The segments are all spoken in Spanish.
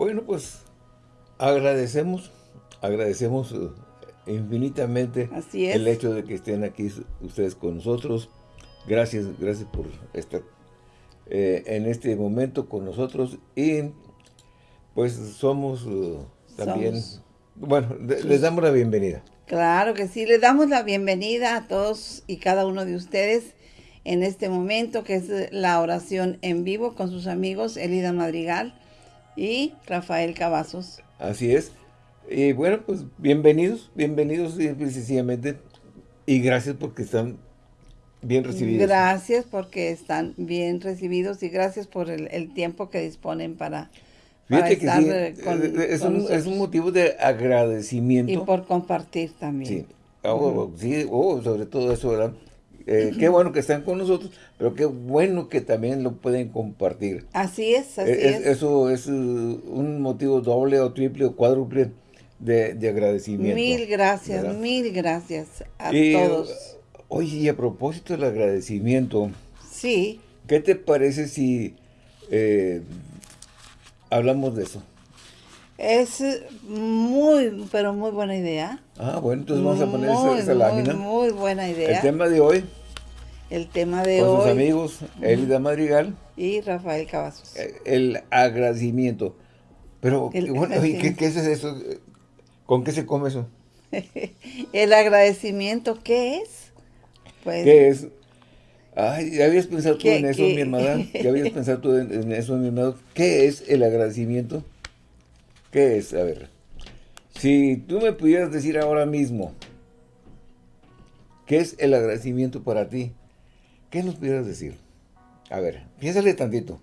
Bueno, pues agradecemos, agradecemos eh, infinitamente el hecho de que estén aquí ustedes con nosotros. Gracias, gracias por estar eh, en este momento con nosotros y pues somos eh, también, bueno, les damos la bienvenida. Claro que sí, les damos la bienvenida a todos y cada uno de ustedes en este momento que es la oración en vivo con sus amigos Elida Madrigal y Rafael Cavazos. Así es. Y bueno, pues bienvenidos, bienvenidos sencillamente y gracias porque están bien recibidos. Gracias porque están bien recibidos y gracias por el, tiempo que disponen para, estar eh, con, eh, es, un, es, un, motivo de agradecimiento. Y por compartir también. Sí, oh, sí oh, sobre todo eso, ¿verdad? Eh, qué bueno que están con nosotros, pero qué bueno que también lo pueden compartir. Así es, así es. Eso es un motivo doble o triple o cuádruple de, agradecimiento. Mil gracias, mil gracias a todos. Oye, y a propósito del agradecimiento. Sí. ¿Qué te parece si eh, hablamos de eso? Es muy, pero muy buena idea. Ah, bueno, entonces vamos a poner esa, lámina. Muy, buena idea. El tema de hoy. El tema de hoy. Con sus amigos, Elida Madrigal. Y Rafael Cavazos. Eh, el agradecimiento. Pero, bueno, ¿qué, ¿qué, es eso? ¿Con qué se come eso? el agradecimiento, ¿qué es? Pues, ¿Qué es? Ay, ¿ya habías pensado tú en eso, mi hermana? ¿Ya habías pensado tú en, eso, mi hermano? ¿Qué es el agradecimiento? ¿Qué es? A ver. Si tú me pudieras decir ahora mismo, ¿qué es el agradecimiento para ti? ¿Qué nos pudieras decir? A ver, piénsale tantito.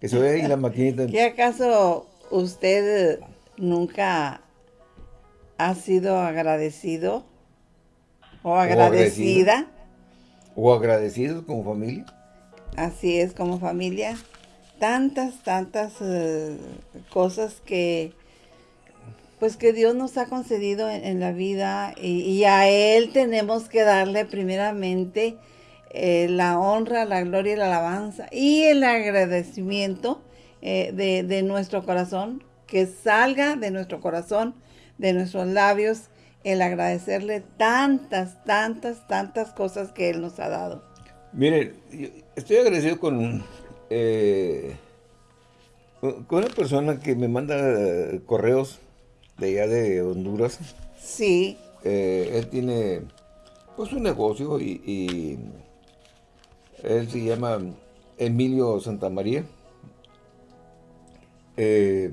que se vea ahí la maquinita. ¿Qué acaso usted nunca ha sido agradecido o agradecida. O, agradecidos como familia. Así es, como familia. Tantas, tantas eh, cosas que pues que Dios nos ha concedido en, la vida y, a Él tenemos que darle primeramente eh, la honra, la gloria y la alabanza y el agradecimiento eh, de, nuestro corazón, que salga de nuestro corazón, de nuestros labios el agradecerle tantas, tantas, tantas cosas que Él nos ha dado. Miren, estoy agradecido con, eh, con una persona que me manda correos de allá de Honduras. Sí. Eh, él tiene pues un negocio y, él se llama Emilio Santamaría. Eh,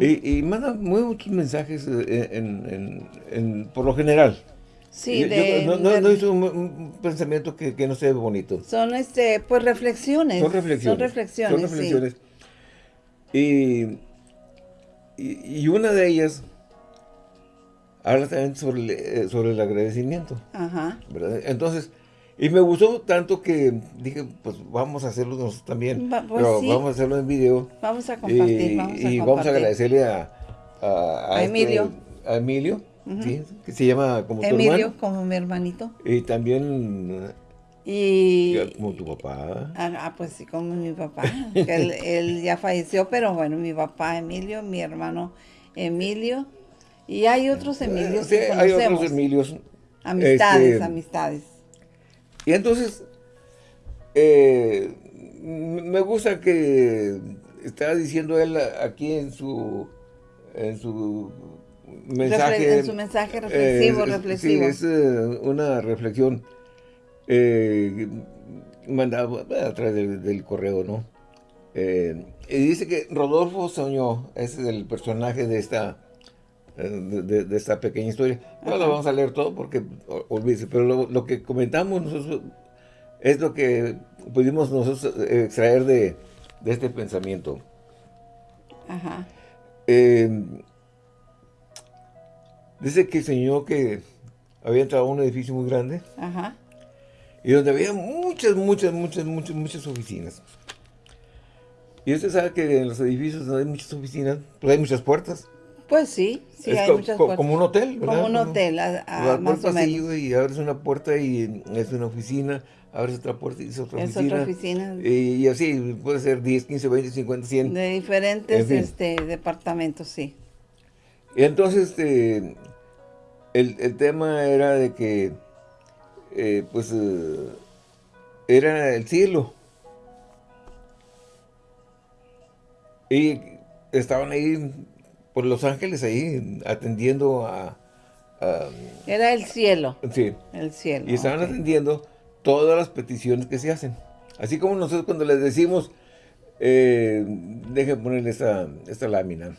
y, manda muchos mensajes eh, en, por lo general. Sí, no, hizo un, pensamiento que, no sea bonito. Son este, pues reflexiones. Son reflexiones. Son reflexiones. Y, y, una de ellas habla también sobre el, eh, sobre el agradecimiento. Ajá. Entonces, y me gustó tanto que dije, pues vamos a hacerlo nosotros también. Pues pero vamos a hacerlo en video. Vamos a compartir, y, vamos a Y vamos a agradecerle a, a, este, Emilio. a Emilio, que se llama como tu hermano. Emilio, como mi hermanito. Y también... Y... Como tu papá. Ah, ah pues sí, como mi papá. él, él ya falleció, pero bueno, mi papá Emilio, mi hermano Emilio. Y hay otros Emilios sí, hay otros Emilios. Amistades, este, amistades. Y entonces, eh, me gusta que estaba diciendo él aquí en su, en su mensaje. en su mensaje reflexivo, eh, reflexivo. Sí, es eh, una reflexión mandada a través del, correo, ¿no? y dice que Rodolfo soñó, ese es el personaje de esta de, esta pequeña historia. No lo vamos a leer todo porque olvídese, pero lo, que comentamos nosotros es lo que pudimos nosotros eh, extraer de, este pensamiento. Ajá. Dice que señor que había entrado a un edificio muy grande. Ajá. Y donde había muchas, muchas, muchas, muchas, muchas oficinas. Y usted sabe que en los edificios donde hay muchas oficinas, pues hay muchas puertas. Pues sí, sí hay muchas puertas. Como un hotel, ¿verdad? Como un hotel, a, a, más o menos. Y abres una puerta y es una oficina, abres otra puerta y es otra es oficina. Otra oficina. Y, así, puede ser 10, 15, 20, 50, 100. De diferentes este, departamentos, sí. Y entonces, este, el, el tema era de que, eh, pues, eh, era el cielo. Y estaban ahí por Los Ángeles, ahí atendiendo a... Era el cielo. Sí. El cielo. Y estaban atendiendo todas las peticiones que se hacen. Así como nosotros cuando les decimos, eh, dejen ponerle esta, esta lámina.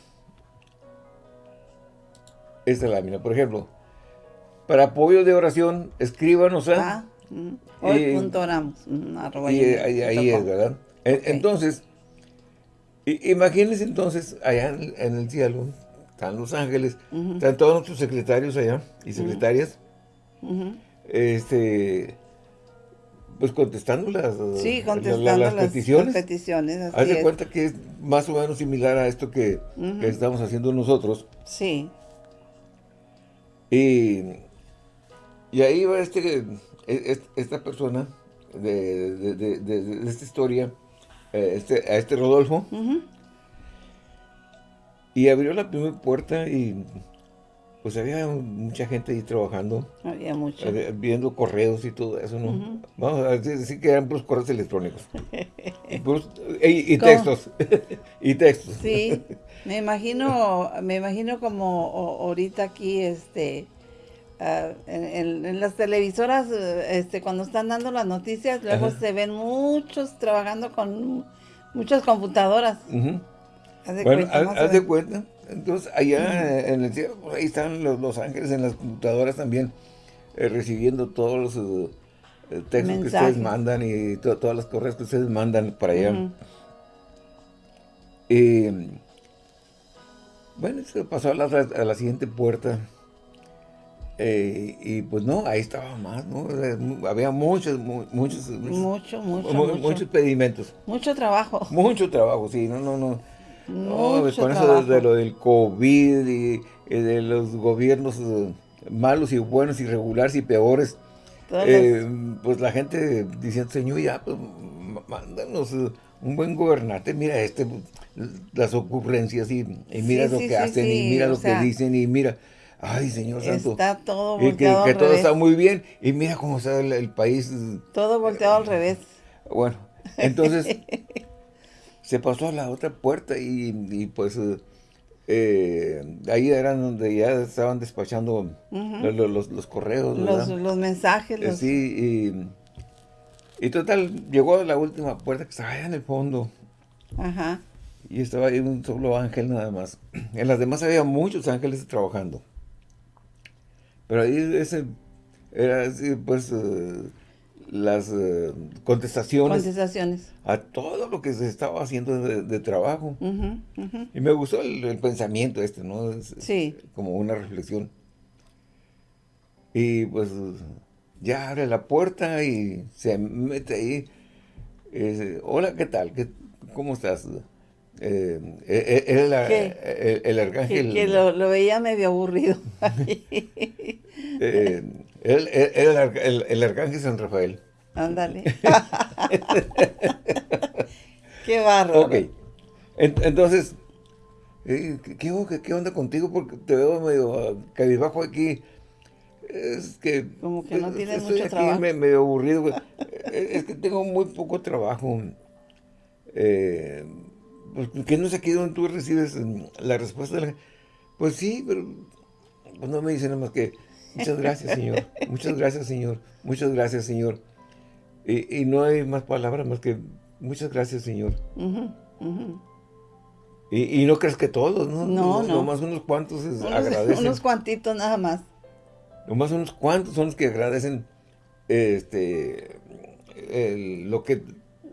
Esta lámina, por ejemplo. Para apoyo de oración, escríbanos a... Ah, mm, hoy punto oramos. Mm, y ahí, es, ¿verdad? Entonces, imagínense entonces, allá en, el cielo, están los ángeles, están todos nuestros secretarios allá y secretarias. Este pues contestando las, sí, contestando las, peticiones. Haz de cuenta que es más o menos similar a esto que, estamos haciendo nosotros. Sí. Y, y ahí va este, e, esta persona de, esta historia, eh, este, a este Rodolfo, y abrió la primera puerta y pues había mucha gente ahí trabajando. Había mucho. Viendo correos y todo eso, ¿no? Vamos a decir que eran puros correos electrónicos. y, textos. y textos. Sí, me imagino, me imagino como ahorita aquí, este, ah, en, las televisoras, este, cuando están dando las noticias, luego se ven muchos trabajando con muchas computadoras. bueno, haz de cuenta. Entonces, allá en el cielo, pues, ahí están los, ángeles en las computadoras también, eh, recibiendo todos los eh, textos que ustedes mandan y todas las correos que ustedes mandan para allá. Y, bueno, se pasó a la, siguiente puerta. Eh, y pues no, ahí estaba más, ¿no? Había muchos, muchos, mucho, mucho, muchos pedimentos. Mucho trabajo. Mucho trabajo, sí, no, no, no. No, con eso de, lo del COVID y, de los gobiernos eh, malos y buenos y regulares y peores, eh, pues la gente diciendo, señor, ya, pues mándanos un buen gobernante, mira este, pues, las ocurrencias y, mira lo que hacen y mira lo que dicen y mira, ay señor santo. Está todo volteado que, que todo está muy bien y mira cómo está el país. Todo volteado al revés. Bueno, entonces... se pasó a la otra puerta y, pues eh, ahí eran donde ya estaban despachando los, correos, los, mensajes. Eh, sí, y, total, llegó a la última puerta que estaba allá en el fondo. Ajá. Y estaba ahí un solo ángel nada más. En las demás había muchos ángeles trabajando. Pero ahí ese era así, pues... Eh, las eh, contestaciones, contestaciones, a todo lo que se estaba haciendo de, trabajo. Y me gustó el, pensamiento este, ¿no? sí. Como una reflexión. Y pues ya abre la puerta y se mete ahí. Hola, ¿qué tal? ¿Qué, ¿Cómo estás? Eh, eh, el, el, arcángel... Que, lo, veía medio aburrido. el, el, el, arcángel San Rafael. Ándale. Qué barro. Ok. entonces, eh, ¿qué, ¿qué, onda contigo? Porque te veo medio cabizbajo aquí. Es que... Como que no tienes mucho trabajo. Me, medio aburrido. Eh, es que tengo muy poco trabajo. Eh, pues, que no sé aquí donde tú recibes mm, la respuesta de la Pues sí, pero pues no me dicen nada más que muchas gracias, Señor. Muchas gracias, Señor. Muchas gracias, Señor. Y, no hay más palabras más que muchas gracias, Señor. Y, no crees que todos, ¿no? No, no. Nomás unos cuantos agradecen. Unos cuantitos nada más. Nomás unos cuantos son los que agradecen este lo que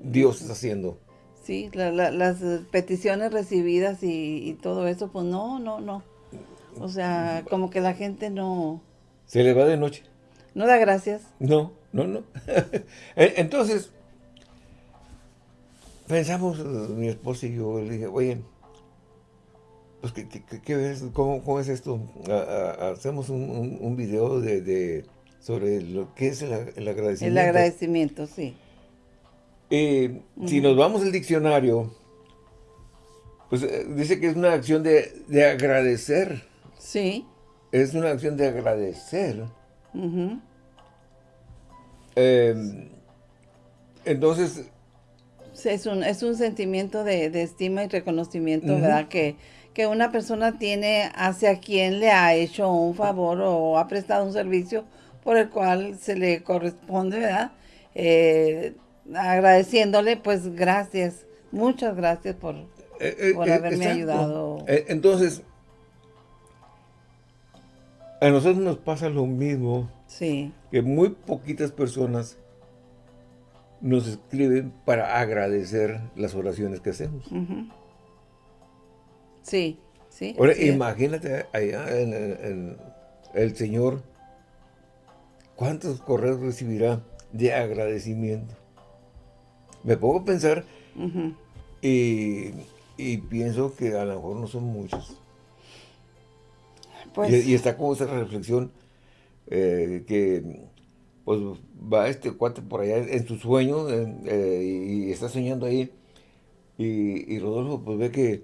Dios está haciendo. Sí, las peticiones recibidas y, todo eso, pues no, no, no. O sea, como que la gente no... Se le va de noche. No da gracias. No, no, no. Entonces, pensamos, mi esposa y yo, le dije, oye, pues, ¿qué, ves? ¿Cómo, es esto? hacemos un, un, video de, sobre lo que es el, agradecimiento. El agradecimiento, sí. Eh, si nos vamos al diccionario, pues eh, dice que es una acción de, agradecer. Sí. Es una acción de agradecer. Em, entonces... Es un, es un sentimiento de, estima y reconocimiento, ¿verdad? Que, que una persona tiene hacia quien le ha hecho un favor o ha prestado un servicio por el cual se le corresponde, ¿verdad? Eh, agradeciéndole, pues gracias, muchas gracias por, eh, eh, por haberme ayudado. entonces, a nosotros nos pasa lo mismo. Sí. Que muy poquitas personas nos escriben para agradecer las oraciones que hacemos. Sí, sí. Ahora, imagínate allá en, el Señor, ¿cuántos correos recibirá de agradecimiento? Me pongo a pensar y, pienso que a lo mejor no son muchos. Pues y, está como esa reflexión eh, que pues va este cuate por allá en su sueño eh, y está soñando ahí y, y Rodolfo pues ve que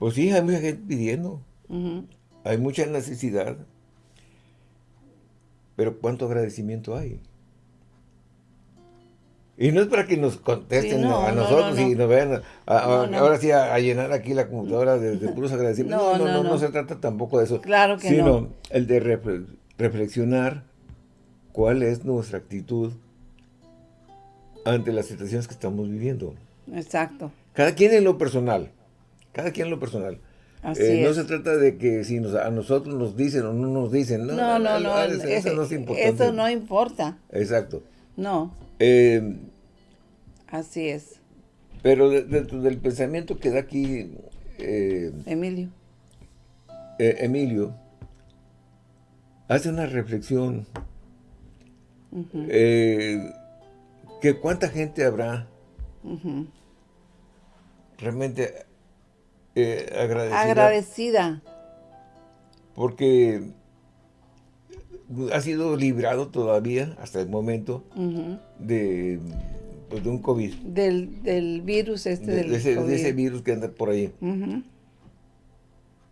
pues sí, hay mucha gente pidiendo. Hay mucha necesidad. Pero ¿cuánto agradecimiento hay? Y no es para que nos contesten a nosotros y nos vean ahora sí a, llenar aquí la computadora de, puros agradecimientos. No no, no se trata tampoco de eso. Claro que sino el de reflexionar cuál es nuestra actitud ante las situaciones que estamos viviendo. Exacto. Cada quien en lo personal. Cada quien en lo personal. Eh, no se trata de que si a nosotros nos dicen o no nos dicen. No, no, no. no, eso, no es importante. Eso no importa. Exacto. No. Eh, Así es. Pero dentro del pensamiento que da aquí... Eh, Emilio. Emilio hace una reflexión que cuánta gente habrá realmente eh, agradecida. Agradecida. Porque ha sido librado todavía, hasta el momento, de, pues, de un COVID. Del, virus este de, ese, virus que anda por ahí.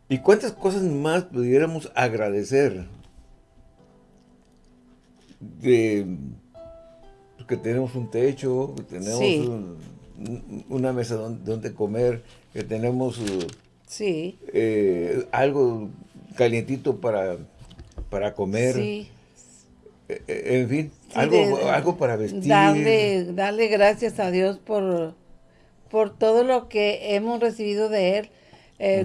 ¿Y cuántas cosas más pudiéramos agradecer? De que tenemos un techo, que tenemos una mesa donde comer, que tenemos sí. Eh, algo calientito para, para comer. Sí. Eh, eh, en fin, algo, algo para vestir. Darle, darle gracias a Dios por, por todo lo que hemos recibido de Él.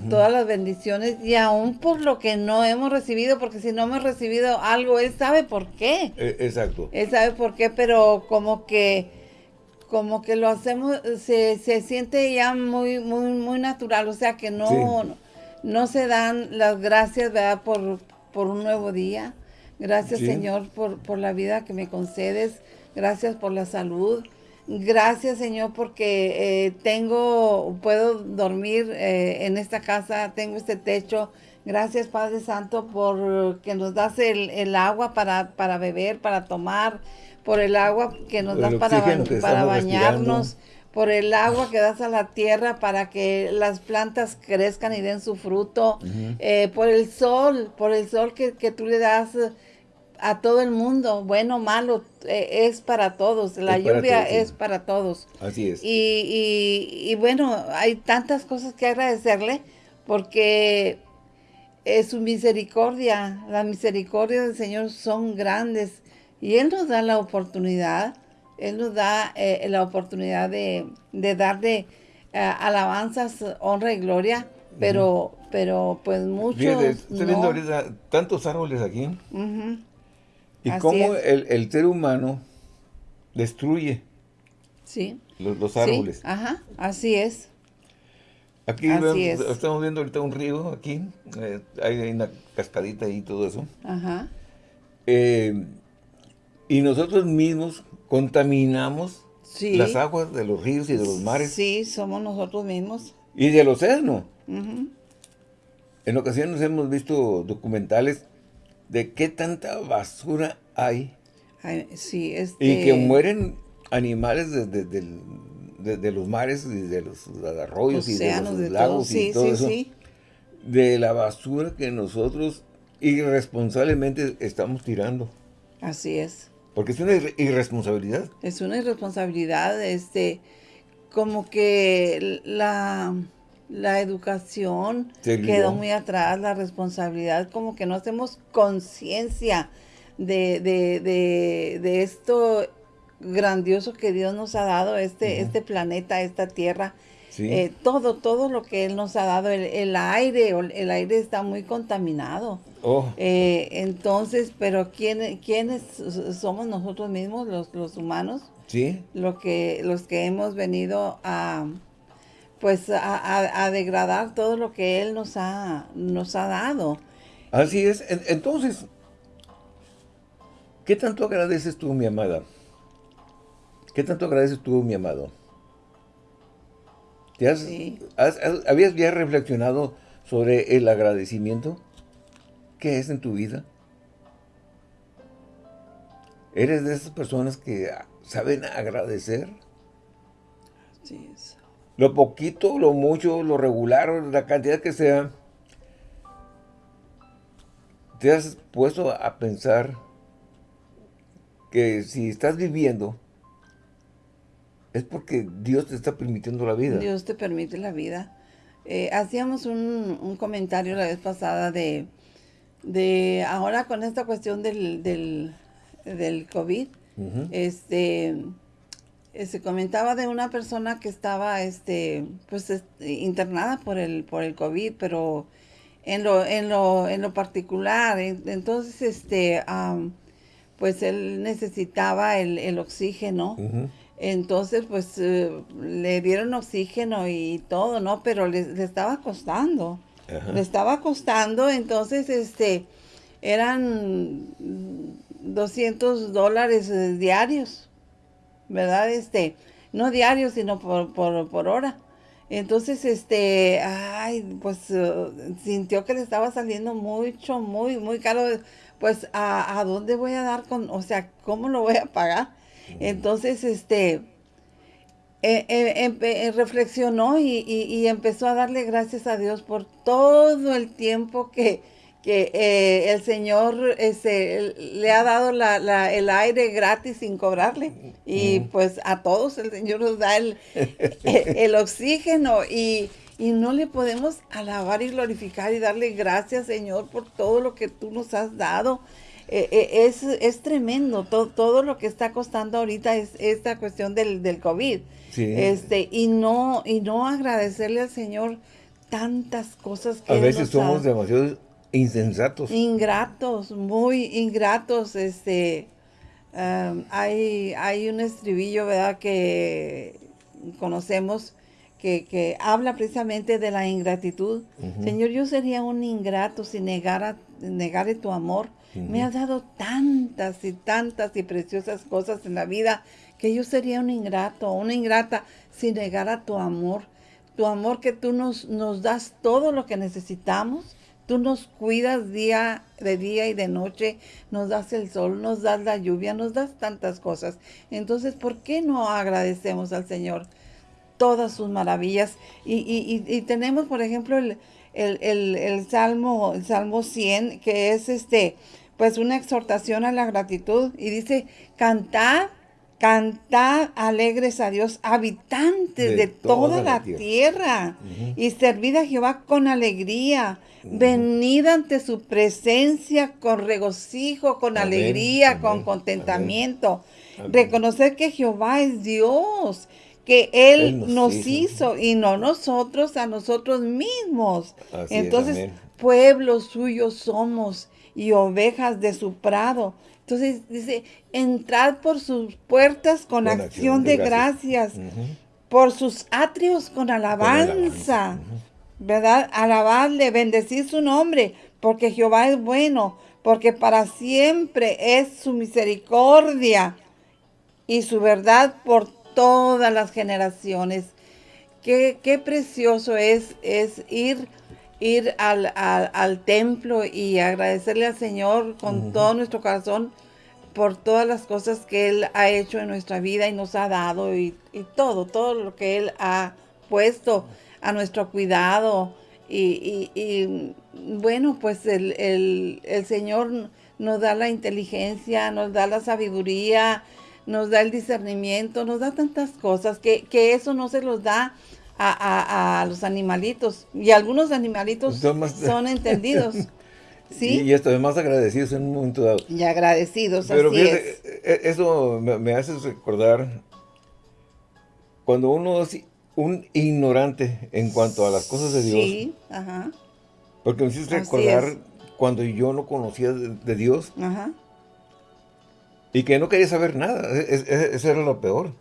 todas las bendiciones y aún por lo que no hemos recibido, porque si no hemos recibido algo, Él sabe por qué. exacto. Él sabe por qué, pero como que como que lo hacemos, se, se siente ya muy, muy, muy natural, o sea que no, no, se dan las gracias, ¿verdad? Por, por un nuevo día. Gracias, Señor, por, por la vida que me concedes. Gracias por la salud. Gracias, Señor, porque eh, tengo, puedo dormir eh, en esta casa, tengo este techo. Gracias, Padre Santo, por que nos das el, el agua para, para beber, para tomar por el agua que nos das para, para bañarnos, por el agua que das a la tierra para que las plantas crezcan y den su fruto, eh, por el sol, por el sol que, tú le das a todo el mundo, bueno malo, eh, es para todos, la lluvia es para todos. Así es. Y, y, bueno, hay tantas cosas que agradecerle porque es su misericordia, la misericordia del Señor son grandes y Él nos da la oportunidad, Él nos da eh, la oportunidad de, de darle eh, alabanzas, honra y gloria, pero, pero pues muchos Estoy viendo ahorita tantos árboles aquí. Y cómo el, ser humano destruye sí. los, árboles. ajá, así es. Aquí estamos viendo ahorita un río, aquí, eh, hay una cascadita y todo eso. Ajá. Eh, y nosotros mismos contaminamos las aguas de los ríos y de los mares. Sí, somos nosotros mismos. Y del océano. En ocasiones hemos visto documentales de qué tanta basura hay. sí, este... Y que mueren animales de, los mares y de los arroyos y de los lagos y todo eso. De la basura que nosotros irresponsablemente estamos tirando. Así es. Porque es una irresponsabilidad. Es una irresponsabilidad, este, como que la, la educación quedó muy atrás, la responsabilidad, como que no hacemos conciencia de, de, esto grandioso que Dios nos ha dado, este, este planeta, esta tierra. Eh, todo, todo lo que Él nos ha dado, el, aire, el aire está muy contaminado. Oh. Eh, entonces, pero ¿quién, ¿quiénes somos nosotros mismos, los, los humanos? Sí. Lo que, los que hemos venido a, pues, a, degradar todo lo que Él nos ha, nos ha dado. Así es. Entonces, ¿qué tanto agradeces tú, mi amada? ¿Qué tanto agradeces tú, mi amado? ¿Habías ya reflexionado sobre el agradecimiento? ¿Qué es en tu vida? ¿Eres de esas personas que saben agradecer? Así es. Lo poquito, lo mucho, lo regular, la cantidad que sea. ¿Te has puesto a pensar que si estás viviendo es porque Dios te está permitiendo la vida. Dios te permite la vida. Eh, hacíamos un, comentario la vez pasada de, de ahora con esta cuestión del, del, COVID, este, eh, se comentaba de una persona que estaba este, pues, internada por el, por el COVID, pero en lo, en lo, en lo particular, entonces, este, pues él necesitaba el, el oxígeno. Entonces, pues eh, le dieron oxígeno y todo, ¿no? Pero le, estaba costando. Le estaba costando, entonces, este, eran 200 dólares eh, diarios, ¿verdad? Este, no diarios, sino por, por, hora. Entonces, este, ay, pues eh, sintió que le estaba saliendo mucho, muy, muy caro. Pues, ¿a, ¿a dónde voy a dar con, o sea, cómo lo voy a pagar? Entonces, este, eh, eh, eh, reflexionó y, empezó a darle gracias a Dios por todo el tiempo que, el Señor este, le ha dado el aire gratis sin cobrarle. Y pues a todos el Señor nos da el, el, oxígeno y, y, no le podemos alabar y glorificar y darle gracias, Señor, por todo lo que tú nos has dado. Eh, eh, es, es, tremendo todo, todo lo que está costando ahorita es esta cuestión del, del COVID. Este, y no, y no agradecerle al Señor tantas cosas que A veces somos demasiado insensatos. Ingratos, muy ingratos. Este, hay, hay un estribillo, ¿verdad? Que conocemos que, que habla precisamente de la ingratitud. Señor, yo sería un ingrato si negara, negare tu amor me has dado tantas y tantas y preciosas cosas en la vida que yo sería un ingrato, una ingrata si negara tu amor. Tu amor que tú nos, nos das todo lo que necesitamos. Tú nos cuidas día de día y de noche, nos das el sol, nos das la lluvia, nos das tantas cosas. Entonces, ¿por qué no agradecemos al Señor todas sus maravillas? Y, y, y, tenemos, por ejemplo, el, el, el, el, Salmo, el Salmo 100, que es este, pues una exhortación a la gratitud y dice, cantad, cantad alegres a Dios, habitantes de, toda, la, tierra, y servid a Jehová con alegría. Venid ante su presencia con regocijo, con alegría, con contentamiento. Reconocer que Jehová es Dios, que Él, nos, hizo. y no nosotros a nosotros mismos. Entonces, pueblo suyo somos y ovejas de su prado. Entonces dice, entrad por sus puertas con, acción, de, gracias, por sus atrios con alabanza, ¿verdad? Alabadle, bendecir su nombre, porque Jehová es bueno, porque para siempre es su misericordia y su verdad por todas las generaciones. Qué, qué precioso es, es ir ir al, templo y agradecerle al Señor con todo nuestro corazón por todas las cosas que Él ha hecho en nuestra vida y nos ha dado y, todo, todo lo que Él ha puesto a nuestro cuidado. Y, bueno, pues el, el, Señor nos da la inteligencia, nos da la sabiduría, nos da el discernimiento, nos da tantas cosas que, que eso no se los da a, los animalitos. Y algunos animalitos son entendidos. ¿Sí? Y, esto, más agradecidos en un momento dado. Y agradecidos, Pero así e, e, eso me, hace recordar cuando uno es un ignorante en cuanto a las cosas de Dios. Sí, ajá. Porque me hiciste recordar cuando yo no conocía de, Dios. Ajá. Y que no quería saber nada. Eso era lo peor.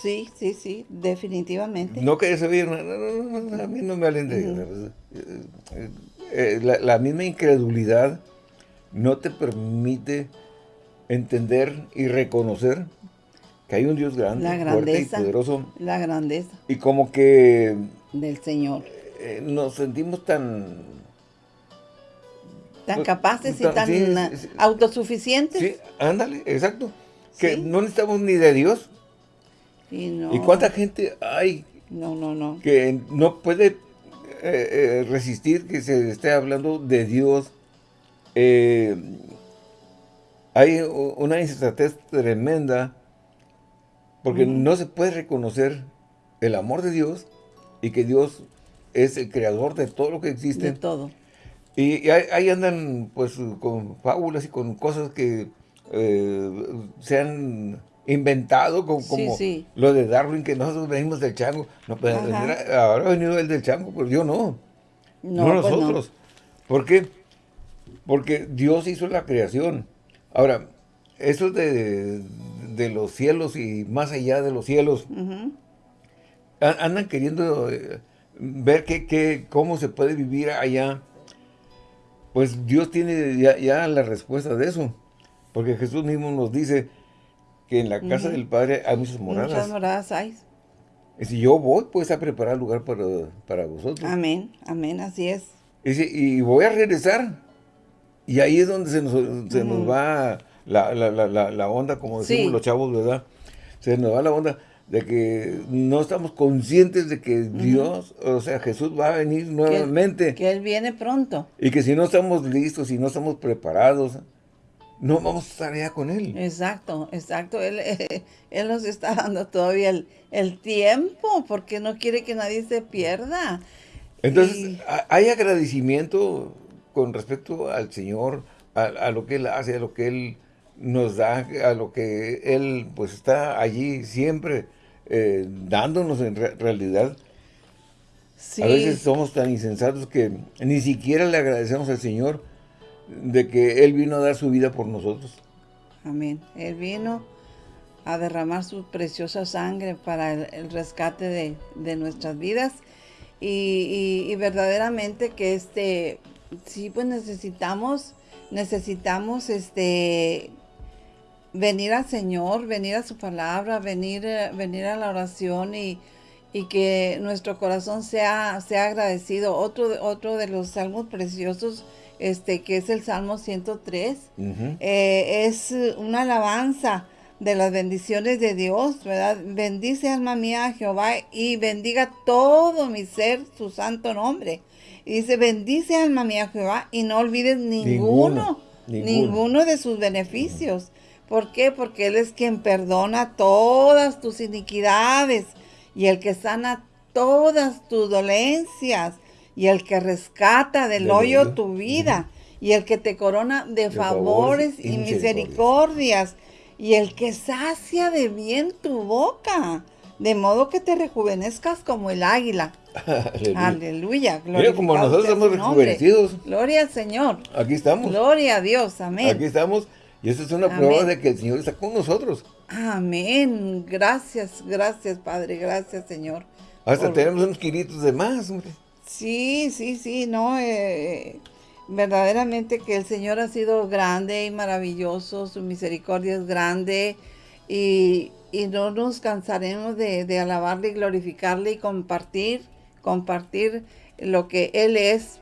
Sí, sí, sí, definitivamente. No quería saber, no, no, no, a mí no me hablen de eh, eh, la, misma incredulidad no te permite entender y reconocer que hay un Dios grande, fuerte y poderoso. La grandeza. Y como que... Del Señor. Eh, nos sentimos tan... Tan pues, capaces y tan autosuficientes. Sí, ándale, exacto. Que no necesitamos ni de Dios, ¿Y cuánta gente hay no, no, no. que no puede eh, eh, resistir que se esté hablando de Dios? Eh, hay una insensatez tremenda porque no se puede reconocer el amor de Dios y que Dios es el creador de todo lo que existe. De todo. Y, ahí, andan pues con fábulas y con cosas que se han inventado como, lo de Darwin, que nosotros venimos del chango. No, pues, ahora ha venido el del chango, pero yo no. No, pues nosotros. ¿Por qué? Porque Dios hizo la creación. Ahora, eso de, de los cielos y más allá de los cielos, andan queriendo eh, ver que, cómo se puede vivir allá. Pues Dios tiene ya, ya la respuesta de eso. Porque Jesús mismo nos dice, que en la casa del Padre hay muchas moradas. Muchas moradas hay. Y si yo voy, pues a preparar lugar para, para vosotros. Amén, amén, así es. Y, y voy a regresar. Y ahí es donde se nos, se nos va la, la, la, la, onda, como decimos los chavos, ¿verdad? Se nos va la onda de que no estamos conscientes de que Dios, o sea, Jesús va a venir nuevamente. que Él viene pronto. Y que si no estamos listos, si no estamos preparados, no vamos a estar allá con Él. Exacto, exacto. Él, él nos está dando todavía el, tiempo porque no quiere que nadie se pierda. Entonces, hay agradecimiento con respecto al Señor, a, lo que Él hace, a lo que Él nos da, a lo que Él pues está allí siempre eh, dándonos en realidad. A veces somos tan insensatos que ni siquiera le agradecemos al Señor de que Él vino a dar su vida por nosotros. Amén. Él vino a derramar su preciosa sangre para el, rescate de, nuestras vidas y, verdaderamente que este, sí pues necesitamos, necesitamos este, venir al Señor, venir a su palabra, venir, venir a la oración y, que nuestro corazón sea, sea agradecido. Otro, otro de los salmos preciosos este, que es el Salmo 103, eh, es una alabanza de las bendiciones de Dios, ¿verdad? Bendice alma mía a Jehová y bendiga todo mi ser su santo nombre. Y dice, bendice alma mía a Jehová y no olvides ninguno, ninguno, de sus beneficios. ¿Por qué? Porque Él es quien perdona todas tus iniquidades y el que sana todas tus dolencias y el que rescata del, hoyo, tu vida, y el que te corona de, favores, y misericordias, y el que sacia de bien tu boca, de modo que te rejuvenezcas como el águila. Aleluya. Mira, como nosotros estamos rejuvenecidos. Gloria al Señor. Aquí estamos. Gloria a Dios, amén. Aquí estamos, y eso es una prueba de que el Señor está con nosotros. Amén. Gracias, gracias, Padre, gracias, Señor. Hasta tenemos unos kilitos de más, hombre. Sí, sí, sí, no, eh, verdaderamente que el Señor ha sido grande y maravilloso, su misericordia es grande y, no nos cansaremos de, alabarle y glorificarle y compartir, compartir lo que Él es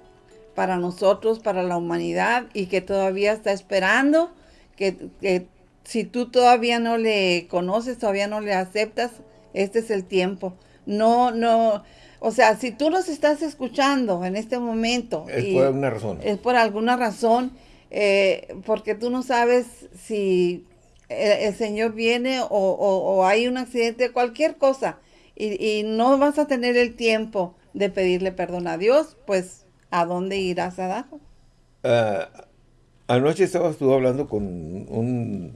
para nosotros, para la humanidad y que todavía está esperando que, que si tú todavía no le conoces, todavía no le aceptas, este es el tiempo. No, no, o sea, si tú los estás escuchando en este momento. Es por alguna razón. Es por alguna razón, eh, porque tú no sabes si el, Señor viene o, hay un accidente, cualquier cosa, y, no vas a tener el tiempo de pedirle perdón a Dios, pues, ¿a dónde irás a dar? Ah, anoche estabas tú hablando con un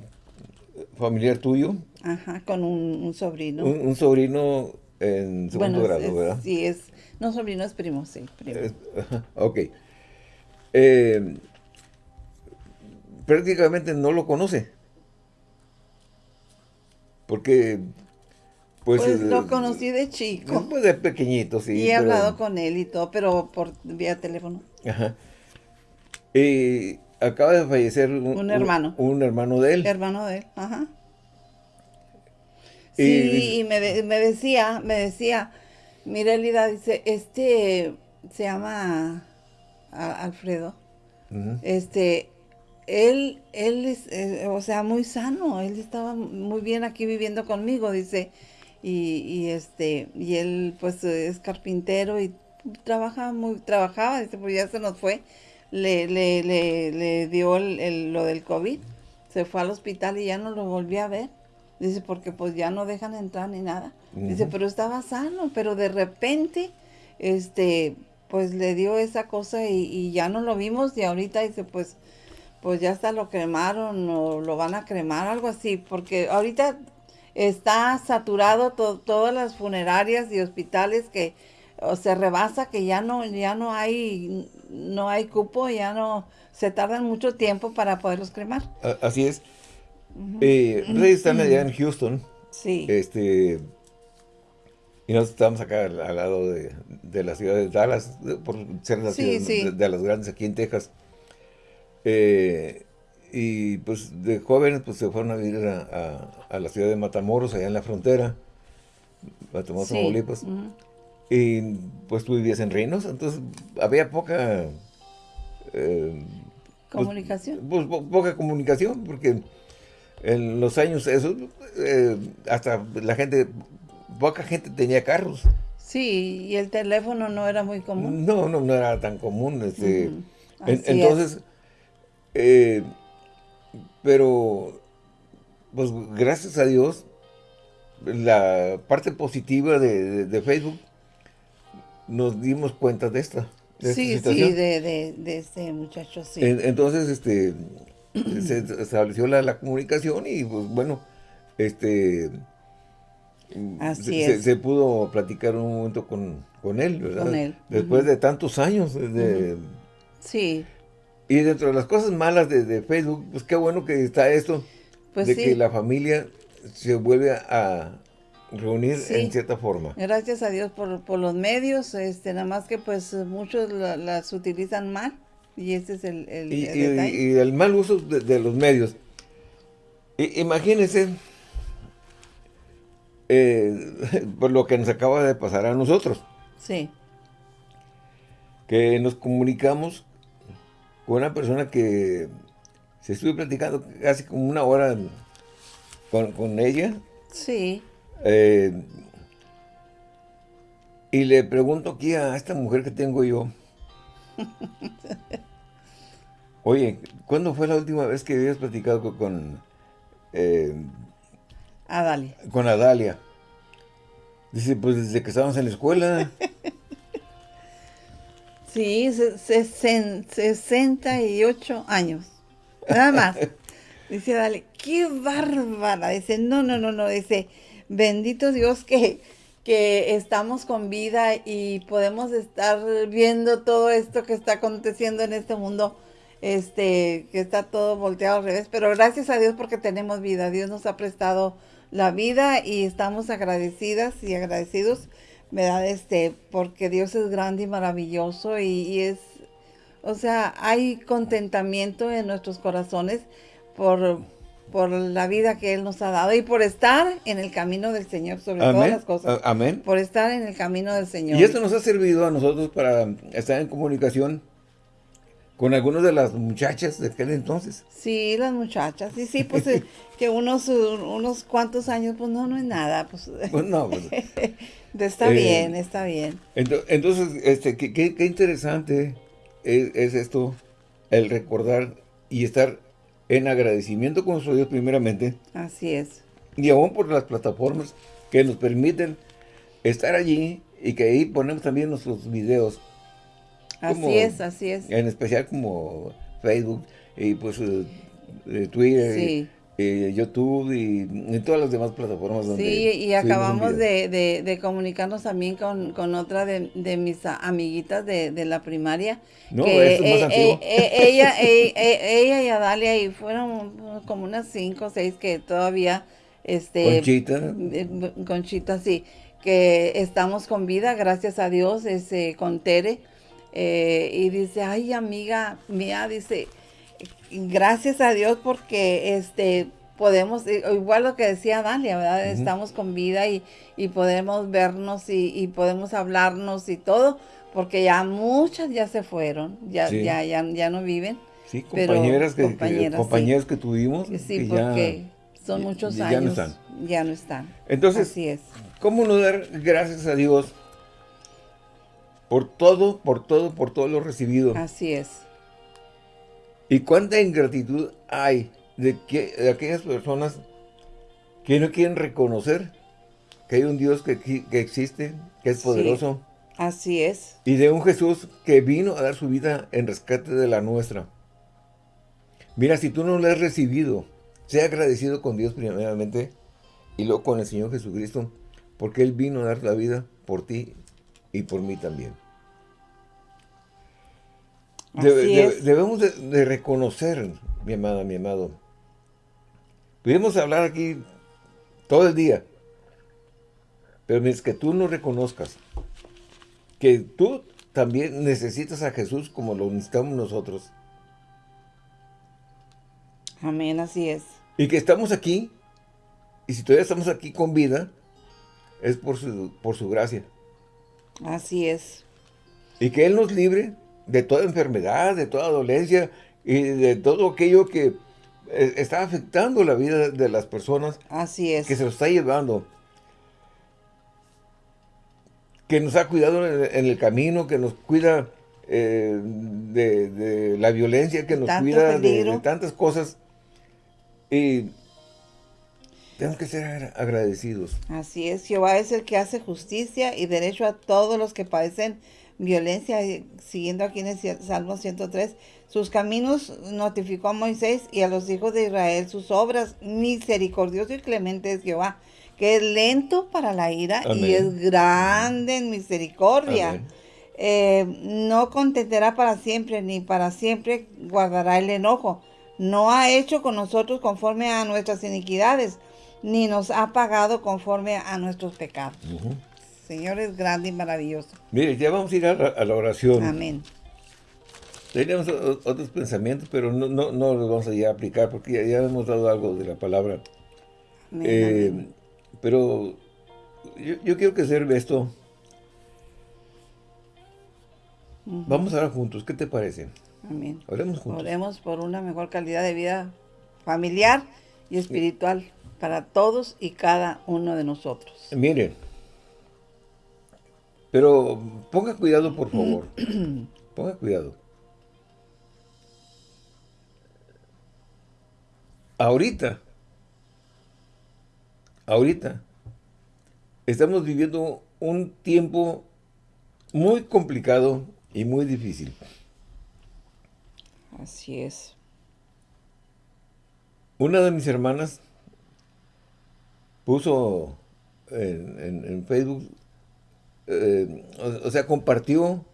familiar tuyo. Ajá, con un, sobrino. Un, sobrino en segundo grado, ¿verdad? Sí, es, no sobrino, es primo, sí, primo. ok. Eh, prácticamente no lo conoce. Porque, pues... pues lo conocí de chico. Pues de pequeñito, sí. Y he hablado con él y todo, pero por vía teléfono. Ajá. Y acaba de fallecer un, hermano. Un, hermano de él. Hermano de él, ajá. Sí, y, me, decía, me decía, mira Elida, dice, este se llama Alfredo. Este, él, él es, eh, o sea, muy sano, él estaba muy bien aquí viviendo conmigo, dice, y, y este, y él pues es carpintero y trabaja muy, trabajaba, dice, pues ya se nos fue, le, le, le, le dio el, lo del COVID, se fue al hospital y ya no lo volví a ver. Dice, porque pues ya no dejan entrar ni nada. Dice, pero estaba sano, pero de repente, este, pues le dio esa cosa y, ya no lo vimos y ahorita dice, pues, pues ya hasta lo cremaron o lo van a cremar, algo así, porque ahorita está saturado todas las funerarias y hospitales que se rebasa que ya no, ya no hay, no hay cupo, ya no, se tardan mucho tiempo para poderlos cremar. Así es. Eh, están allá en Houston. Sí. Este, y nosotros estamos acá al, lado de, la ciudad de Dallas, por ser la ciudad De, las grandes aquí en Texas. Eh, y pues de jóvenes pues se fueron a vivir a, la ciudad de Matamoros, allá en la frontera. Matamoros, Tamaulipas. Y pues tú vivías en Reynosa, entonces había poca... Eh, pues, comunicación. Pues, poca comunicación, porque en los años esos, eh, hasta la gente, poca gente tenía carros. Sí, y el teléfono no era muy común. No, no, no era tan común. Este, entonces, eh, pero, pues gracias a Dios, la parte positiva de Facebook nos dimos cuenta de esta. sí, sí, de, este muchacho, sí. entonces, este, se estableció la, comunicación y, pues, bueno, este... Así se, se, pudo platicar un momento con, él, ¿verdad? Con él. Después de tantos años. De, Sí. Y dentro de las cosas malas de, Facebook, pues qué bueno que está esto, pues de que la familia se vuelve a, reunir en cierta forma. Gracias a Dios por, los medios, este, nada más que pues muchos las utilizan mal y ese es el, el, y, el mal uso de, los medios. imagínense eh, por lo que nos acaba de pasar a nosotros. Sí. Que nos comunicamos con una persona que se estuvo platicando casi como una hora con, con ella. Sí. Eh, y le pregunto aquí a esta mujer que tengo yo. Oye, ¿cuándo fue la última vez que habías platicado con... Eh, Adalia. Con Adalia. Dice, pues desde que estábamos en la escuela. sí, 68 años. Nada más. Dice Adalia, qué bárbara. Dice, no, no, no, no. Dice, bendito Dios que, que estamos con vida y podemos estar viendo todo esto que está aconteciendo en este mundo, este, que está todo volteado al revés, pero gracias a Dios porque tenemos vida, Dios nos ha prestado la vida y estamos agradecidas y agradecidos, ¿verdad? Este, porque Dios es grande y maravilloso y, y es, o sea, hay contentamiento en nuestros corazones por por la vida que Él nos ha dado y por estar en el camino del Señor sobre todas las cosas. Amén. Por estar en el camino del Señor. Y esto nos ha servido a nosotros para estar en comunicación con algunas de las muchachas de aquel entonces. Sí, las muchachas, sí, sí, pues eh, que unos, unos cuantos años, pues no, no es nada, pues. pues no, pues, está eh, bien, está bien. Entonces, este, qué, qué, interesante es, esto, el recordar y estar en agradecimiento con nuestro Dios primeramente. Así es. Y aún por las plataformas que nos permiten estar allí y que ahí ponemos también nuestros videos Así es, así es. En especial como Facebook y pues eh, eh, Twitter. Y, YouTube y, todas las demás plataformas donde Sí, y acabamos de, comunicarnos también con, otra de, mis amiguitas de, la primaria. No, que es más eh, ella, ella y Adalia y fueron como unas cinco o seis que todavía... Este, Conchita. Conchita, sí. Que estamos con vida, gracias a Dios, ese, con Tere eh, y dice, ay amiga mía, dice, gracias a Dios porque este podemos, eh, igual lo que decía Dalia, ¿verdad? Estamos con vida y, podemos vernos y, podemos hablarnos y todo, porque ya muchas ya se fueron, ya, ya, ya, no viven. Sí, compañeras, que, compañeras, que, tuvimos. Sí, porque son muchos años. Ya no están. Ya no están. Entonces, Así es. ¿cómo no dar gracias a Dios por todo, por todo, por todo lo recibido. Así es. ¿Y cuánta ingratitud hay de, que, de aquellas personas que no quieren reconocer que hay un Dios que, existe, que es poderoso? así es. Y de un Jesús que vino a dar su vida en rescate de la nuestra. Mira, si tú no lo has recibido, sea agradecido con Dios primeramente y luego con el Señor Jesucristo, porque Él vino a dar la vida por ti y por mí también. debemos de, reconocer, mi amada, mi amado. Podemos hablar aquí todo el día, pero mientras que tú no reconozcas que tú también necesitas a Jesús como lo necesitamos nosotros. Amén, así es. Y que estamos aquí, y si todavía estamos aquí con vida, es por su, por su gracia. Así es. Y que Él nos libre de toda enfermedad, de toda dolencia y de todo aquello que eh, está afectando la vida de las personas. Así es. Que se lo está llevando. Que nos ha cuidado en el camino, que nos cuida eh, de, la violencia, que nos cuida de, de, tantas cosas. Y tenemos que ser agradecidos. Así es, Jehová es el que hace justicia y derecho a todos los que padecen violencia, siguiendo aquí en el Salmo 103, sus caminos notificó a Moisés y a los hijos de Israel sus obras, misericordioso y clemente es Jehová, que es lento para la ira y es grande en misericordia. Eh, no contentará para siempre, ni para siempre guardará el enojo. No ha hecho con nosotros conforme a nuestras iniquidades ni nos ha pagado conforme a nuestros pecados. Señor es grande y maravilloso. Mire, ya vamos a ir a la, oración. Amén. Tenemos otros pensamientos, pero no, no, no, los vamos a ya aplicar porque ya, hemos dado algo de la palabra. Eh, pero yo, quiero que sirva esto. Vamos a orar juntos, ¿qué te parece? Amén. Oremos juntos. Oremos por una mejor calidad de vida familiar y espiritual para todos y cada uno de nosotros. Miren, pero ponga cuidado, por favor. ponga cuidado. Ahorita, ahorita, estamos viviendo un tiempo muy complicado y muy difícil. Así es. Una de mis hermanas puso en, Facebook, eh, o, sea, compartió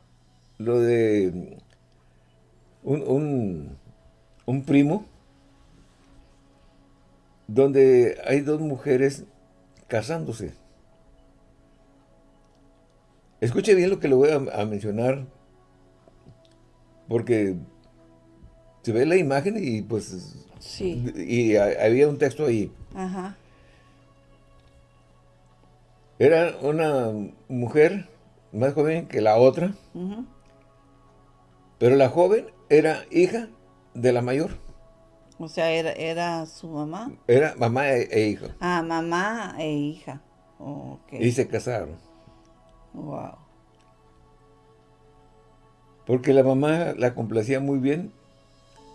lo de un, un, primo donde hay dos mujeres casándose. Escuche bien lo que le voy a, mencionar, porque se ve la imagen y pues... Sí. Y había un texto ahí. Ajá. Era una mujer más joven que la otra. Pero la joven era hija de la mayor. O sea, era, era su mamá. Era mamá e, e hija. Ah, mamá e hija. Y se casaron. Wow. Porque la mamá la complacía muy bien,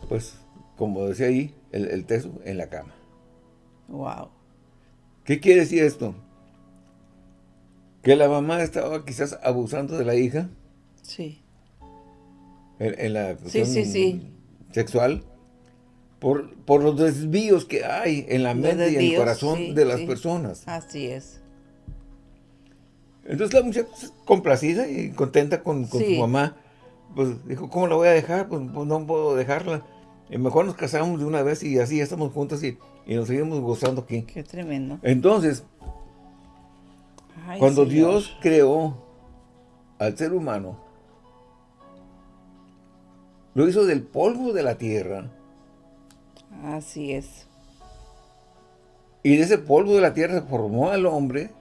pues, como decía ahí, el, el texto, en la cama. Wow. ¿Qué quiere decir esto? Que la mamá estaba quizás abusando de la hija. Sí. En, la sí, sí, sí. sexual. Por, por, los desvíos que hay en la mente y en el corazón de las personas. Así es. Entonces la muchacha complacida y contenta con, su mamá, pues dijo, ¿cómo la voy a dejar? Pues, pues no puedo dejarla. Y mejor nos casamos de una vez y así ya estamos juntos y, nos seguimos gozando aquí. Qué tremendo. Entonces, cuando Dios creó al ser humano, lo hizo del polvo de la tierra. Así es. Y de ese polvo de la tierra formó al hombre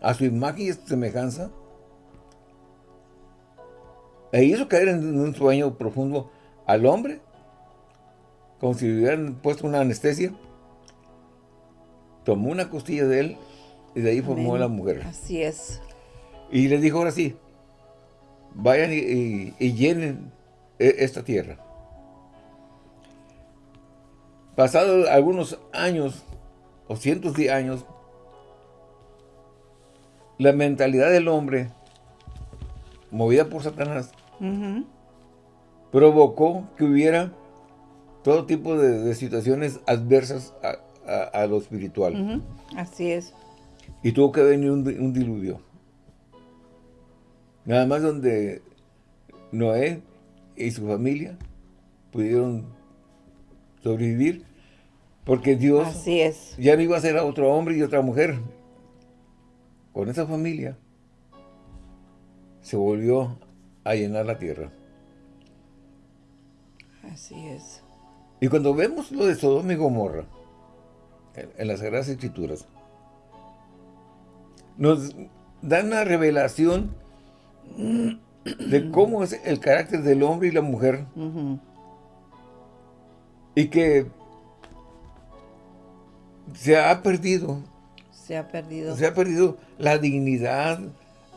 a su imagen y semejanza. E hizo caer en un sueño profundo al hombre, como si le hubieran puesto una anestesia. Tomó una costilla de él y de ahí formó la mujer. Así es. Y le dijo ahora sí, vayan y, llenen e, esta tierra. Pasados algunos años, o cientos de años, la mentalidad del hombre, movida por Satanás, provocó que hubiera todo tipo de, situaciones adversas a, lo espiritual. Así es. Y tuvo que venir un, diluvio. Nada más donde Noé y su familia pudieron sobrevivir porque Dios Así es. ya no iba a ser a otro hombre y otra mujer, con esa familia, se volvió a llenar la tierra. Así es. Y cuando vemos lo de Sodoma y Gomorra, en, las Sagradas Escrituras, nos dan una revelación de cómo es el carácter del hombre y la mujer. Y que se ha perdido se ha perdido. Se ha perdido la dignidad,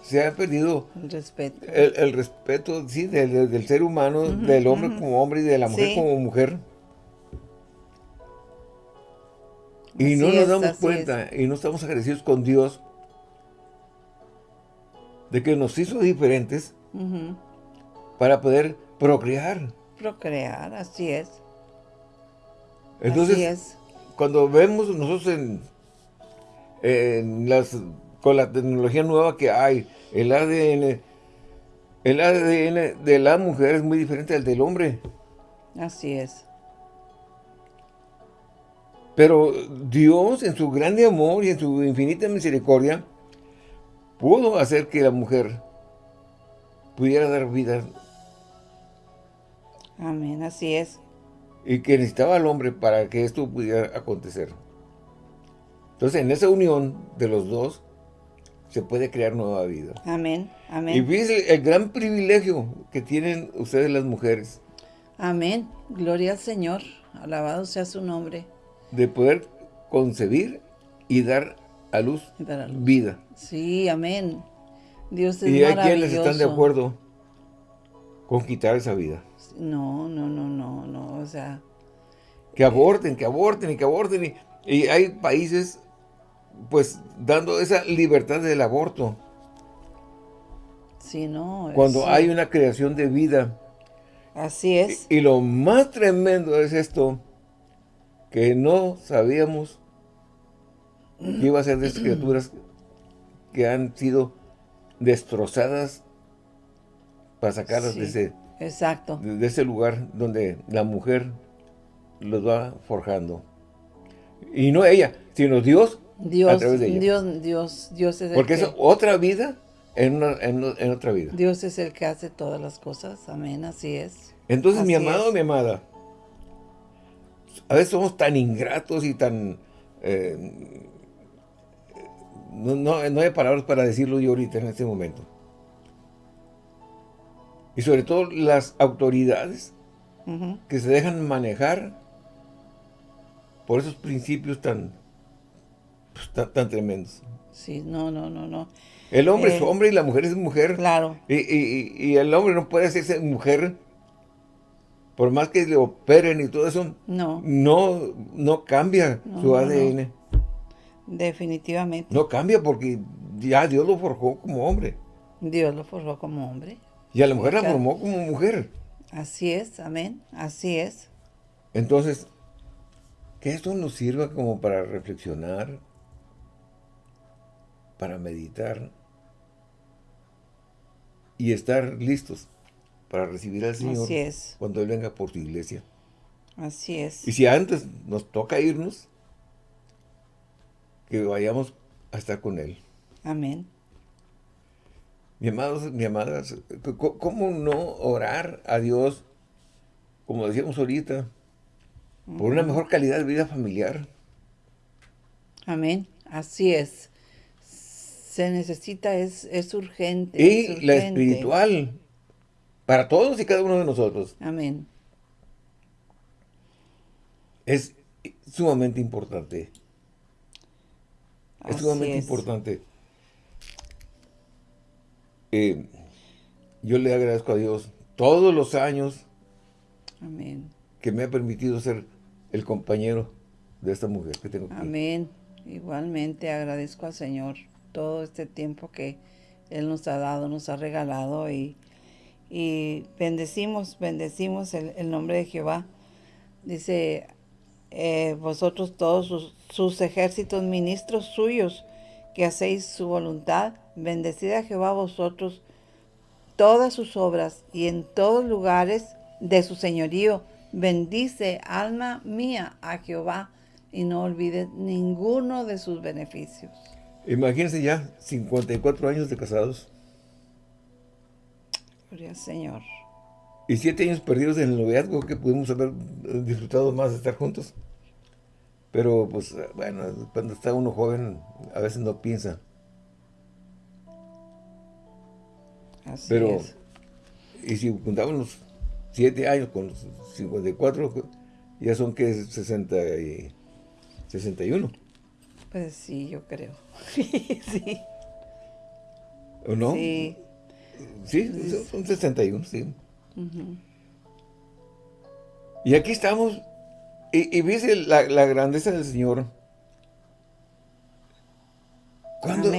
se ha perdido... El respeto. El, respeto, sí, del, ser humano, del hombre como hombre y de la mujer como mujer. Y no nos damos cuenta y no estamos agradecidos con Dios de que nos hizo diferentes para poder procrear. Procrear, así es. Entonces, así es. cuando vemos nosotros en las, con la tecnología nueva que hay, el ADN, el ADN de la mujer es muy diferente al del hombre. Así es. Pero Dios, en su grande amor y en su infinita misericordia, pudo hacer que la mujer pudiera dar vida. Amén, así es. Y que necesitaba al hombre para que esto pudiera acontecer. Entonces, en esa unión de los dos, se puede crear nueva vida. Amén, amén. Y fíjense el gran privilegio que tienen ustedes las mujeres. Amén. Gloria al Señor. Alabado sea su nombre. De poder concebir y dar a luz, vida. Sí, amén. Dios es ¿Y hay quienes están de acuerdo con quitar esa vida? No, no, no, no, no, o sea... Que aborten, que aborten y que aborten. y hay países pues dando esa libertad del aborto. Sí, no. Cuando hay una creación de vida. Así es. Y, lo más tremendo es esto, que no sabíamos que iba a ser de esas criaturas que han sido destrozadas para sacarlas de ese exacto. De, ese lugar donde la mujer los va forjando. Y no ella, sino Dios Dios, Dios, Dios, Dios es el Porque es otra vida en, en, otra vida. Dios es el que hace todas las cosas. Amén, así es. Entonces, mi amado o mi amada, a veces somos tan ingratos y tan... Eh, no, no, no hay palabras para decirlo yo ahorita en este momento. Y sobre todo las autoridades que se dejan manejar por esos principios tan, pues, tan, tremendos. Sí, no, no, no, no. El hombre es eh, hombre y la mujer es mujer. Claro. Y, el hombre no puede hacerse mujer por más que le operen y todo eso. No. No, no cambia su ADN. Definitivamente. No cambia porque ya Dios lo forjó como hombre. Dios lo forjó como hombre. Y a la mujer la formó como mujer. Así es, amén. Así es. Entonces, que esto nos sirva como para reflexionar, para meditar y estar listos para recibir al Señor cuando Él venga por su iglesia. Así es. Y si antes nos toca irnos, que vayamos a estar con Él. Amén. Mi amados, mi amadas, ¿cómo no orar a Dios, como decíamos ahorita, por una mejor calidad de vida familiar? Amén. Así es. Se necesita, es, es urgente. Y la espiritual, para todos y cada uno de nosotros. Amén. Es sumamente importante. Es sumamente importante. Eh, yo le agradezco a Dios todos los años Amén. que me ha permitido ser el compañero de esta mujer que tengo aquí. Amén. Igualmente agradezco al Señor todo este tiempo que Él nos ha dado, nos ha regalado y, bendecimos, bendecimos el, nombre de Jehová. Dice, eh, vosotros todos sus, sus ejércitos ministros suyos, que hacéis su voluntad, bendecid a Jehová vosotros todas sus obras y en todos lugares de su señorío. Bendice, alma mía, a Jehová y no olvides ninguno de sus beneficios. Imagínense ya 54 años de casados. Gloria al Señor. Y siete años perdidos en el noviazgo que pudimos haber disfrutado más de estar juntos. Pero, pues, bueno, cuando está uno joven, a veces no piensa. Así Pero, y si juntamos los 7 años con los 54, ya son que 60 y 61. Pues sí, yo creo. sí. ¿O no? Sí. Sí, son 61, sí. Y aquí estamos y, y la, grandeza del Señor. Cuando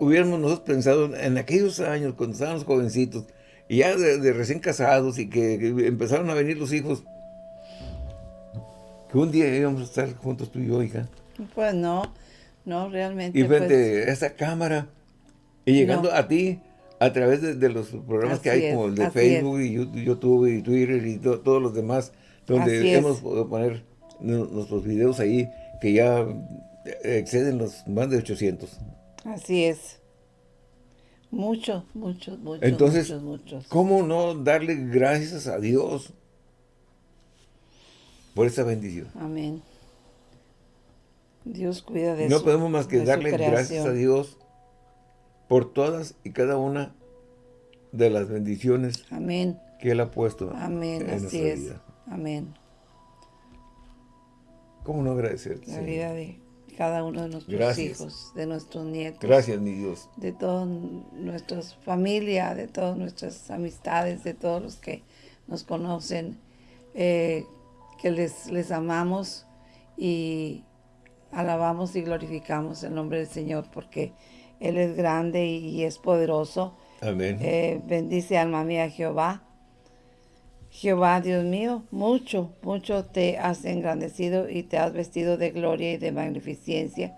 hubiéramos nosotros pensado en aquellos años, cuando estábamos jovencitos, y ya de, recién casados, y que, empezaron a venir los hijos, que un día íbamos a estar juntos tú y yo, hija. Pues no, no, realmente. Y frente pues a esa cámara, y llegando a ti, a través de, los programas que hay, como el de Facebook, y YouTube, y Twitter, y todos los demás, donde hemos podido poner nuestros videos ahí que ya exceden los más de 800. Así es. Muchos, muchos, muchos, Entonces, muchos, muchos. ¿cómo no darle gracias a Dios por esa bendición? Amén. Dios cuida de No podemos más que darle gracias a Dios por todas y cada una de las bendiciones Amén. que Él ha puesto Amén. en Así nuestra es. vida. Amén. ¿Cómo no agradecerte? La vida de cada uno de nuestros hijos, de nuestros nietos. Gracias, mi Dios. De toda nuestra familia, de todas nuestras amistades, de todos los que nos conocen, eh, que les, les amamos y alabamos y glorificamos el nombre del Señor porque Él es grande y, es poderoso. Amén. Eh, bendice alma mía Jehová Jehová, Dios mío, mucho, mucho te has engrandecido y te has vestido de gloria y de magnificencia.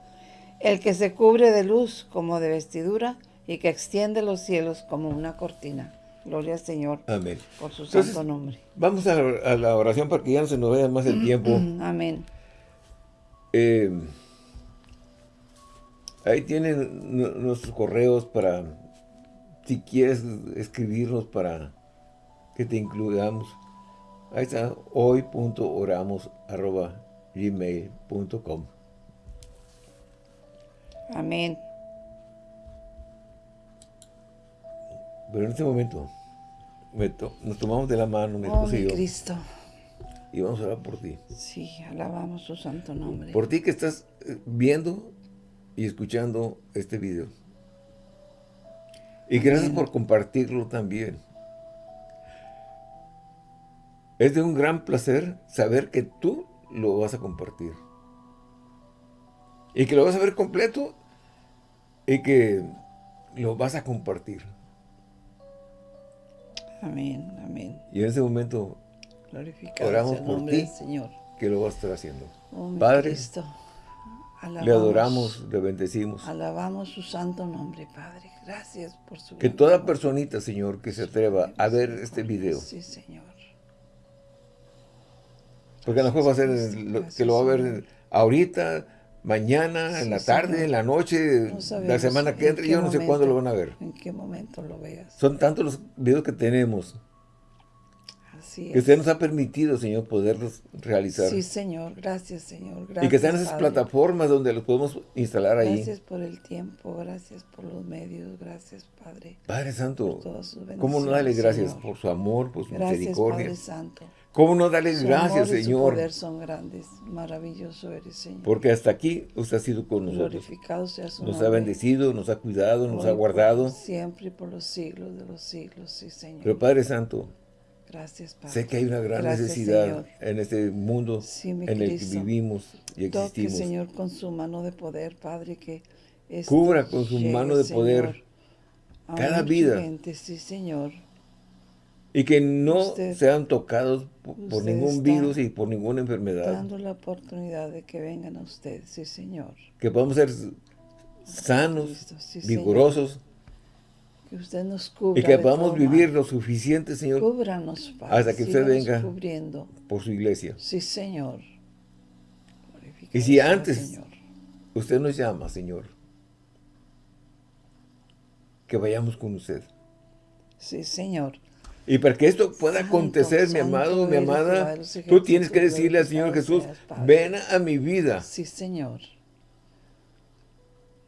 El que se cubre de luz como de vestidura y que extiende los cielos como una cortina. Gloria al Señor. Amén. Por su santo nombre. Vamos a la, oración para que ya no se nos vaya más el tiempo. Amén. Eh, ahí tienen nuestros correos para, si quieres escribirnos para que te incluyamos. Ahí está, hoy.oramos.gmail.com Amén. Pero en este momento, nos tomamos de la mano, mi oh, esposo y yo. Cristo. y vamos a orar por ti. Sí, alabamos su santo nombre. Por ti que estás eh, viendo y escuchando este video. Y gracias por compartirlo también. Es de un gran placer saber que tú lo vas a compartir. Y que lo vas a ver completo y que lo vas a compartir. Amén, amén. Y en ese momento oramos por ti, Señor. que lo vas a estar haciendo. Oh, Padre, le adoramos, le bendecimos. Alabamos su santo nombre, Padre. Gracias por su Que toda personita, Señor, que se atreva a ver este video. Sí, Señor. Porque a lo mejor va a ser que lo va a ver ahorita, mañana, en la tarde, en la noche, la semana que entra, yo no sé cuándo lo van a ver. En qué momento lo veas. Son tantos los videos que tenemos. Así que usted nos ha permitido, Señor, poderlos realizar. Sí, Señor. Gracias, Señor. Gracias, y que están esas plataformas donde los podemos instalar ahí. Gracias por el tiempo, gracias por los medios, gracias, Padre. Padre Santo, ¿cómo no darle gracias por su amor, por su gracias, misericordia? Padre Santo. ¿Cómo no darle gracias, Señor? Su poder son grandes, maravilloso eres, Señor. Porque hasta aquí usted ha sido con nosotros. Glorificado sea su Nos ha bendecido, nos ha cuidado, nos ha guardado. siempre y por los siglos de los siglos, sí, Señor. Pero Padre Santo, Gracias, Padre. sé que hay una gran necesidad en este mundo en el que vivimos y existimos. Toque, Señor, con su mano de poder, Padre, que Cubra con su mano de poder cada vida. Gente, sí, Señor y que no sean tocados por, ningún virus y por ninguna enfermedad. Dando la oportunidad de que vengan a ustedes, sí Señor. Que podamos ser sanos, vigorosos. Que usted nos cubra Y que podamos vivir lo suficiente, Señor. Cúbranos, Padre. Hasta que usted venga por su iglesia. Sí, Señor. y si antes usted nos llama, Señor, que vayamos con usted. Sí, Señor. Y para que esto pueda acontecer, mi amado, mi amada, tú tienes que decirle al Señor Jesús, ven a mi vida. Sí, Señor.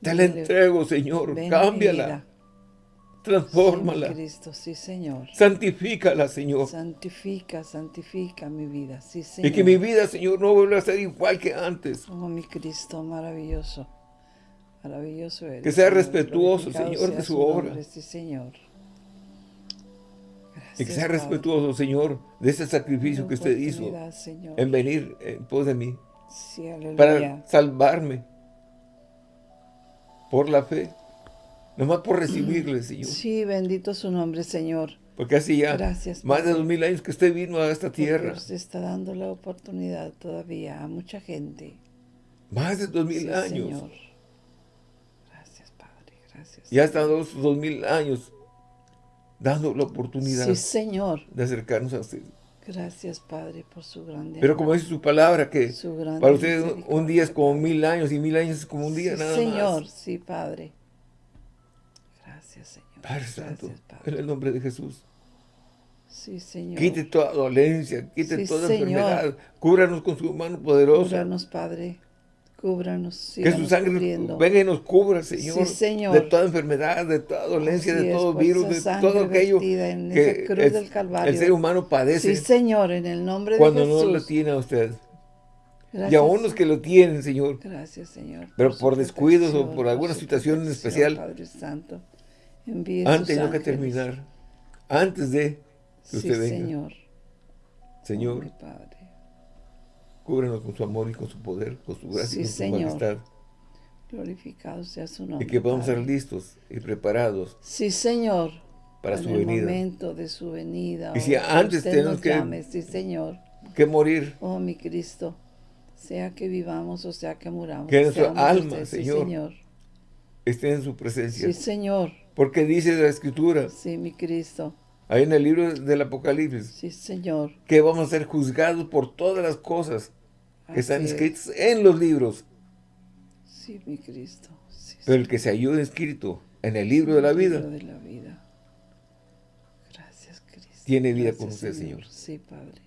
Te la entrego, Señor, cámbiala. Transfórmala. Cristo, sí, Señor. Santifícala, Señor. Santifica, santifica mi vida, sí, Señor. Y que mi vida, Señor, no vuelva a ser igual que antes. Oh, mi Cristo, maravilloso. Maravilloso eres. Que sea respetuoso, Señor, de su obra. sí, Señor y que sea respetuoso, Señor, de ese sacrificio que usted hizo en venir en pos de mí. para salvarme por la fe. Nomás por recibirle, Señor. Sí, bendito su nombre, Señor. Porque así ya más de dos mil años que usted vino a esta tierra. Usted está dando la oportunidad todavía a mucha gente. Más de dos mil años. Señor. Gracias, Padre. Gracias. Ya hasta dos, dos mil años dando la oportunidad Señor. de acercarnos a usted. Gracias, Padre, por su grande Pero como dice su palabra, que para usted un día es como mil años y mil años es como un día nada Señor, más. Señor, sí, Padre. Gracias, Señor. Padre Santo, en el nombre de Jesús. Sí, Señor. Quite toda dolencia, quite toda enfermedad. Cúbranos con su mano poderosa. Cúbranos, Padre. Cúbranos, que su sangre venga y nos cubra, Señor, de toda enfermedad, de toda dolencia, de todo virus, de todo aquello que el, ser humano padece. Sí, Señor, en el nombre de Jesús. Cuando no lo tiene a usted. y aún los que lo tienen, Señor. Gracias, Señor. Pero por, descuidos o por alguna situación en especial. Padre Santo, antes de que terminar. Antes de que usted venga. Señor. Señor. Padre. Cúbrenos con su amor y con su poder, con su gracia y con su majestad. Glorificado sea su nombre. Y que podamos ser listos y preparados. Sí, Señor. Para su en venida. el momento de su venida. Y si antes tenemos que, sí, Señor. que morir. Oh, mi Cristo. Sea que vivamos o sea que muramos. Que nuestra alma, Señor, Señor, esté en su presencia. Sí, Señor. Porque dice la Escritura. Sí, mi Cristo Ahí en el libro del Apocalipsis. Sí, Señor. Que vamos a ser juzgados por todas las cosas que están escritas en los libros. Sí, mi Cristo. Pero el que se halló escrito en el libro de la vida. de la vida. Gracias, Cristo. Tiene vida con usted, Señor. Sí, Padre.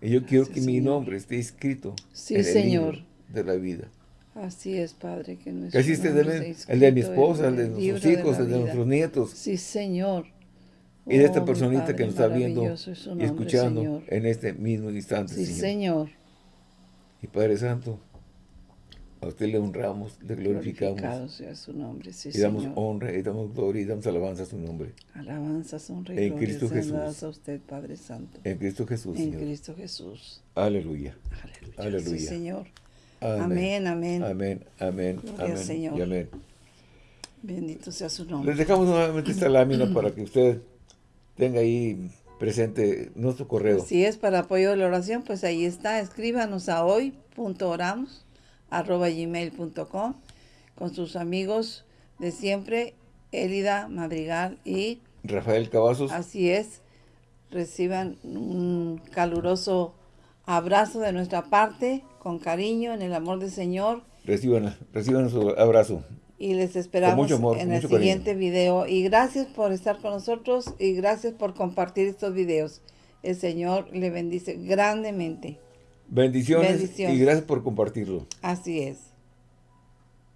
Y yo quiero que mi nombre esté escrito en el Señor. libro de la vida. Así es, Padre, que nuestro el, el de mi esposa, el de nuestros hijos, el de nuestros nietos. Sí, Señor y de esta oh, personita que nos está viendo y escuchando en este mismo instante, sí, Señor. Y Padre Santo, a usted le honramos, le glorificamos. Sea su nombre, sí, Y damos honra, y damos gloria, y damos alabanza a su nombre. Alabanza, honra y en Cristo Jesús. a usted, Padre Santo. En Cristo Jesús, En Cristo Jesús. Aleluya. Aleluya. Aleluya. Sí, Señor. Amén, amén. Amén, amén, amén. Señor. Y amén. Bendito sea su nombre. Les dejamos nuevamente esta lámina para que usted tenga ahí presente nuestro correo. Si es para apoyo de la oración, pues ahí está. Escríbanos a hoy.oramos arroba gmail.com con sus amigos de siempre, Elida Madrigal y Rafael Cavazos. Así es. Reciban un caluroso abrazo de nuestra parte, con cariño, en el amor del Señor. Reciban, reciban su abrazo. Y les esperamos en el siguiente video. Y gracias por estar con nosotros y gracias por compartir estos videos. El Señor le bendice grandemente. Bendiciones, y gracias por compartirlo. Así es.